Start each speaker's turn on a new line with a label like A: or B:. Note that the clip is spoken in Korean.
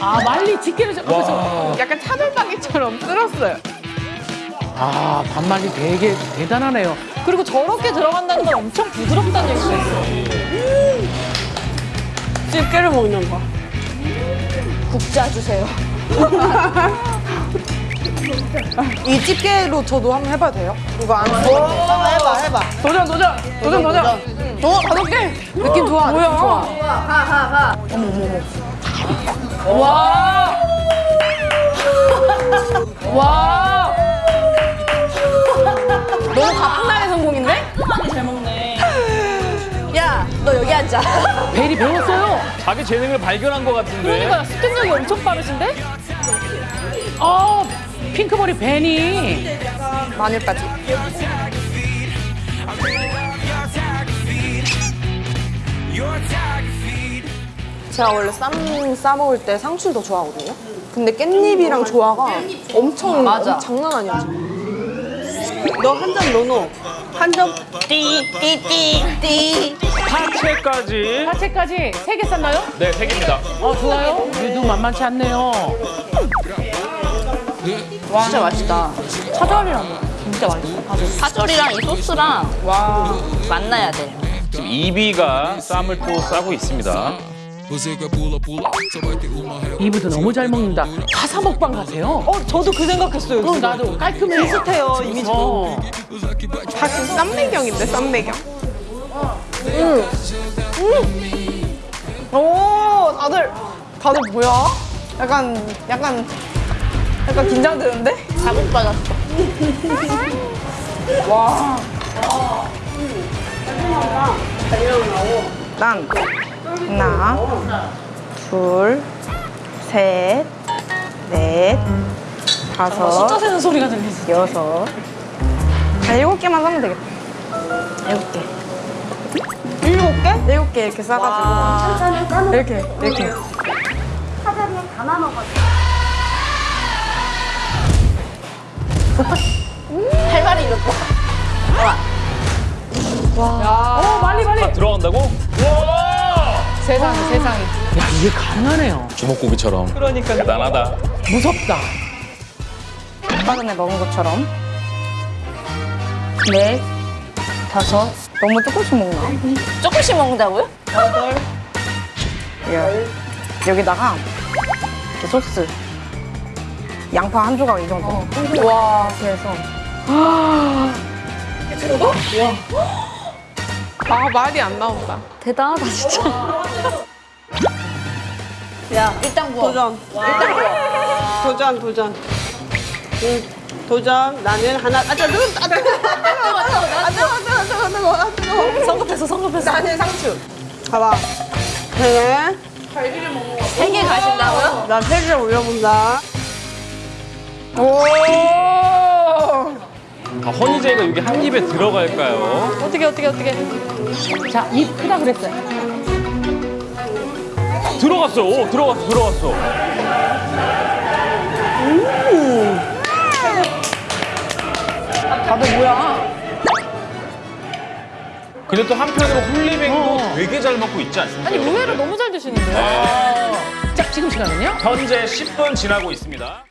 A: 아 말리 집게를 잡아서
B: 약간 차돌박이처럼 쓸었어요.
A: 아 반말리 되게 대단하네요.
C: 그리고 저렇게 들어간다는 건 엄청 부드럽다는 얘기가 있어요.
B: 집게를 먹는 거.
C: 국자 주세요.
D: 이 집게로 저도 한번 해봐도 돼요? 이거 안 써. 한번 해봐, 해봐.
B: 도전, 도전! 도전, 도전!
D: 어, 다섯 개. 느낌 좋아.
B: 뭐야?
D: 느낌 좋아.
B: 와! 와!
C: 너무 가뿐하게 성공인데? 잘 먹네. 야, 너 여기 앉아.
A: 베리 배웠어요.
E: 자기 재능을 발견한 것 같은데.
C: 그러니까 습득력이 엄청 빠르신데?
A: 어 핑크머리 벤이
D: 마늘까지. 제가 원래 쌈 싸먹을 때 상추를 더 좋아하거든요. 근데 깻잎이랑 조화가 엄청
C: 맞아.
D: 엄- 장난 아니야.
B: 너한점 넣어놓어. 한 점.
C: 띠띠띠띠.
E: 파채까지.
A: 파채까지 세 개 쌌나요?
E: 네, 세 개입니다.
A: 어 좋아요. 유도 만만치 않네요.
C: 진짜 맛있다. 차절이랑 진짜 맛있어. 파절이랑 이 소스랑 와 만나야 돼.
E: 지금 이비가 쌈을 또 싸고 있습니다.
A: 이브도 너무 잘 먹는다. 가사 먹방 가세요?
B: 어, 저도 그 생각했어요.
A: 그럼 나도 깔끔해.
B: 비슷해요, 이미지도.
A: 어.
B: 다시 쌈배경인데, 쌈배경.
D: 오, 다들 다들 뭐야? 약간 약간 약간 긴장되는데?
C: 자극 받았어.
D: 난 하나, 둘, 셋, 넷, 다섯,
C: 숫자 세는 소리가 들리지.
D: 여섯. 한 일곱 개만 사면 되겠다.
C: 일곱 개.
D: 일곱 개? 일곱 개 이렇게 싸가지고 이렇게 이렇게.
C: 할 말이 이렇다.
A: 어 말리 말리.
E: 다 들어간다고? 와!
A: 세상에 세상에. 야 이게 가능하네요.
E: 주먹고기처럼.
B: 그러니까.
E: 대단하다.
A: 무섭다.
D: 아까 전에 먹은 것처럼 넷, 다섯. 너무 조금씩 먹나?
C: 조금씩 먹는다고요?
D: 열. 여기다가 소스. 양파 한 조각 이 정도. 와, 그래서
B: 아, 말이 안 나온다.
C: 대단하다 진짜. 야 일단 구워.
B: 도전. 일단 도전, 도전. 응, 도전. 나는 하나. 아, 뜨거, 아, 뜨거, 아, 뜨거, 아, 뜨거, 아, 뜨거, 아, 뜨거, 아, 뜨거.
C: 성급했어 성급했어.
B: 나는 상추. 봐봐. 네.
C: 세개 가신다고요?
B: 나 세개 올려본다.
E: 아, 허니제이가 여기 한 입에 들어갈까요?
C: 어떻게 어떻게 어떻게?
A: 자 입 크다 그랬어요.
E: 들어갔어. 오, 들어갔어. 들어갔어.
D: 다들 뭐야?
E: 근데 또 한편으로 홀리뱅도
A: 어.
E: 되게 잘 먹고 있지 않습니까?
C: 아니 의외로 너무 잘 드시는데요?
A: 자 지금 시간은요?
E: 현재 10분 지나고 있습니다.